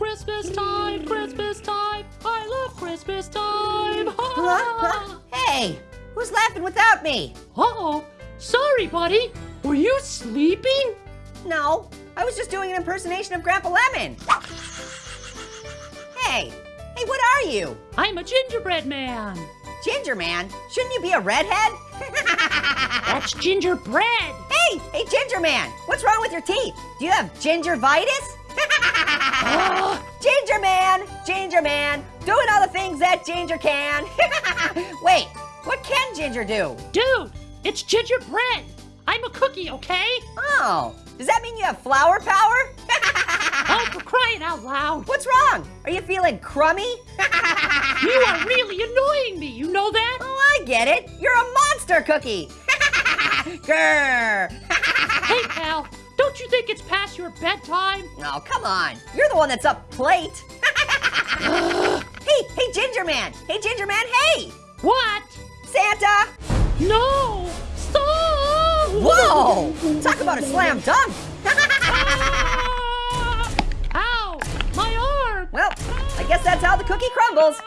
Christmas time, Christmas time. I love Christmas time. hey, who's laughing without me? Uh-oh. Sorry, buddy. Were you sleeping? No, I was just doing an impersonation of Grandpa Lemon. Hey, hey, what are you? I'm a gingerbread man. Ginger man? Shouldn't you be a redhead? That's gingerbread. Hey, hey, ginger man, what's wrong with your teeth? Do you have gingivitis? ginger man, ginger man, doing all the things that ginger can. Wait, what can ginger do? Dude, it's gingerbread. I'm a cookie, okay? Oh, does that mean you have flour power? oh, for crying out loud. What's wrong? Are you feeling crummy? you are really annoying me, you know that? Oh, I get it. You're a monster cookie. Grrr. hey, don't you think it's past your bedtime? Oh, come on. You're the one that's up late. hey, hey, Ginger Man. Hey, Ginger Man, hey. What? Santa. No, stop. Whoa, talk about a slam dunk. ah! Ow, my arm. Well, I guess that's how the cookie crumbles.